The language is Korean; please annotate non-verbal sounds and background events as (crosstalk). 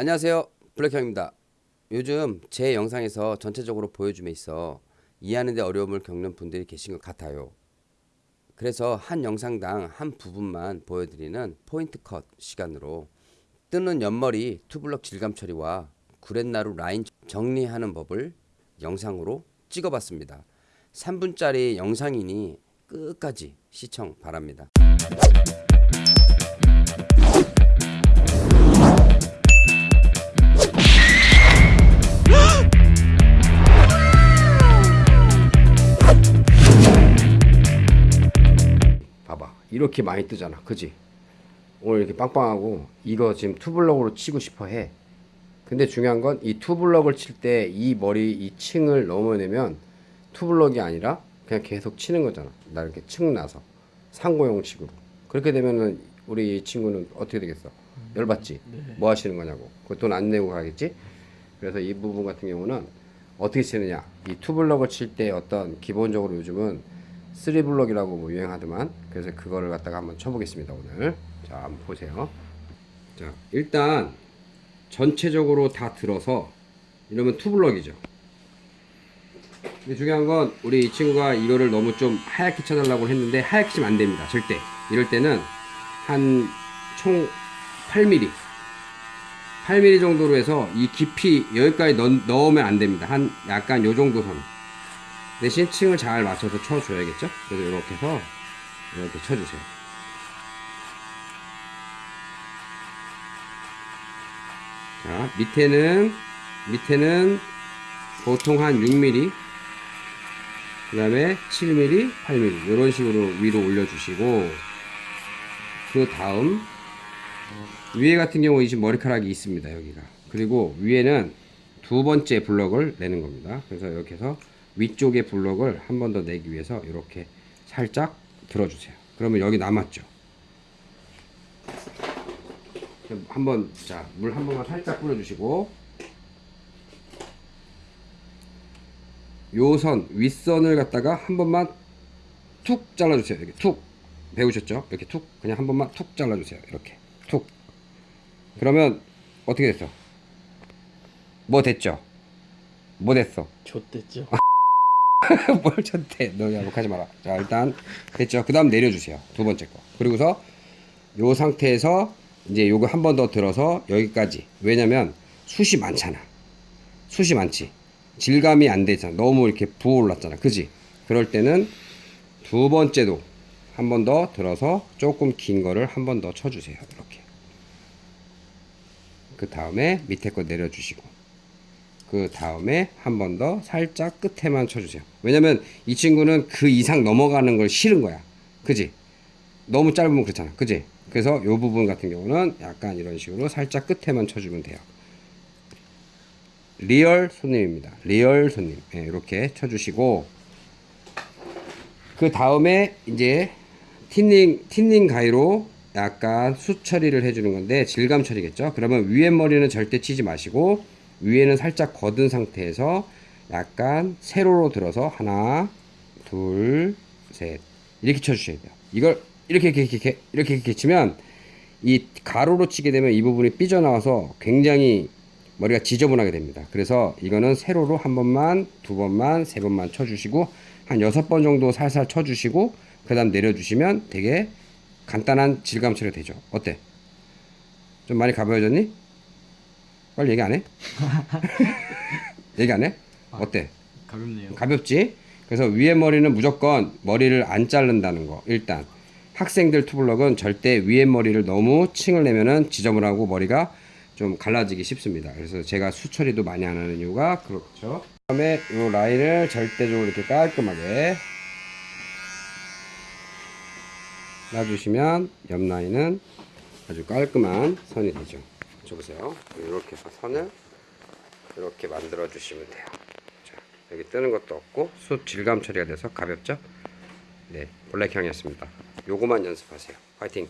안녕하세요. 블랙형입니다. 요즘 제 영상에서 전체적으로 보여줌에 있어 이해하는데 어려움을 겪는 분들이 계신 것 같아요. 그래서 한 영상당 한 부분만 보여드리는 포인트 컷 시간으로 뜨는 옆머리 투블럭 질감 처리와 구렛나루 라인 정리하는 법을 영상으로 찍어봤습니다. 3분짜리 영상이니 끝까지 시청 바랍니다 이렇게 많이 뜨잖아. 그지? 오늘 이렇게 빵빵하고 이거 지금 투블럭으로 치고 싶어 해. 근데 중요한 건 이 투블럭을 칠 때 이 머리 이 층을 넘어내면 투블럭이 아니라 그냥 계속 치는 거잖아. 나 이렇게 층 나서. 상고형식으로. 그렇게 되면은 우리 이 친구는 어떻게 되겠어? 열받지? 뭐 하시는 거냐고. 그 돈 안 내고 가겠지? 그래서 이 부분 같은 경우는 어떻게 치느냐. 이 투블럭을 칠 때 어떤 기본적으로 요즘은 3블럭이라고 뭐 유행하더만. 그래서 그거를 갖다가 한번 쳐보겠습니다 오늘. 자 한번 보세요. 자 일단 전체적으로 다 들어서 이러면 투블럭이죠. 근데 중요한 건 우리 이 친구가 이거를 너무 좀 하얗게 쳐달라고 했는데 하얗게 치면 안 됩니다 절대. 이럴 때는 한 총 8mm 8mm 정도로 해서 이 깊이 여기까지 넣, 넣으면 안 됩니다. 한 약간 요 정도 선 대신 층을 잘 맞춰서 쳐줘야겠죠? 그래서 이렇게 해서 이렇게 쳐주세요. 자 밑에는 밑에는 보통 한 6mm 그 다음에 7mm 8mm 이런 식으로 위로 올려주시고 그 다음 위에 같은 경우 이 지금 머리카락이 있습니다 여기가. 그리고 위에는 두 번째 블럭을 내는 겁니다. 그래서 이렇게 해서 위쪽에 블럭을 한 번 더 내기 위해서 이렇게 살짝 들어주세요. 그러면 여기 남았죠? 한번 자 물 한 번만 살짝 뿌려주시고. 요 선 윗선을 갖다가 한 번만 툭 잘라주세요. 이렇게 툭. 배우셨죠? 이렇게 툭. 그냥 한 번만 툭 잘라주세요. 이렇게 툭. 그러면 어떻게 됐어? 뭐 됐죠? 뭐 됐어? 좆됐죠? (laughs) (laughs) 뭘 쳤대. 너 야욕하지 마라. 자 일단 됐죠? 그 다음 내려주세요. 두 번째 거. 그리고서 요 상태에서 이제 요거 한 번 더 들어서 여기까지. 왜냐면 숱이 많잖아. 숱이 많지. 질감이 안 되잖아. 너무 이렇게 부어올랐잖아. 그지? 그럴 때는 두 번째도 한 번 더 들어서 조금 긴 거를 한 번 더 쳐주세요. 이렇게. 그 다음에 밑에 거 내려주시고 그 다음에 한 번 더 살짝 끝에만 쳐주세요. 왜냐면 이 친구는 그 이상 넘어가는 걸 싫은 거야. 그지? 너무 짧으면 그렇잖아. 그지? 그래서 요 부분 같은 경우는 약간 이런 식으로 살짝 끝에만 쳐주면 돼요. real 손님입니다. real 손님. 네, 이렇게 쳐주시고 그 다음에 이제 틴닝 틴닝 가위로 약간 수 처리를 해주는 건데 질감 처리겠죠? 그러면 위에 머리는 절대 치지 마시고 위에는 살짝 거둔 상태에서 약간 세로로 들어서 하나 둘 셋 이렇게 쳐주셔야 돼요 이걸 이렇게 이렇게 이렇게 이렇게 이렇게 치면 이 가로로 치게 되면 이 부분이 삐져나와서 굉장히 머리가 지저분하게 됩니다 그래서 이거는 세로로 한 번만 두 번만 세 번만 쳐주시고 한 여섯 번 정도 살살 쳐주시고 그 다음 내려주시면 되게 간단한 질감 처리가 되죠 어때? 좀 많이 가벼워졌니? 빨리 얘기 안 해? (laughs) 얘기 안 해? 어때? 가볍네요. 가볍지? 그래서 위에 머리는 무조건 머리를 안 자른다는 거 일단 학생들 투블럭은 절대 위에 머리를 너무 층을 내면은 지저분하고 머리가 좀 갈라지기 쉽습니다 그래서 제가 수처리도 많이 안 하는 이유가 그렇죠 그 다음에 이 라인을 절대적으로 이렇게 깔끔하게 놔주시면 옆 라인은 아주 깔끔한 선이 되죠 저 보세요. 이렇게 해서 선을 이렇게 만들어 주시면 돼요. 자, 여기 뜨는 것도 없고 숯 질감 처리가 돼서 가볍죠? 네 블랙형이었습니다. 요거만 연습하세요. 화이팅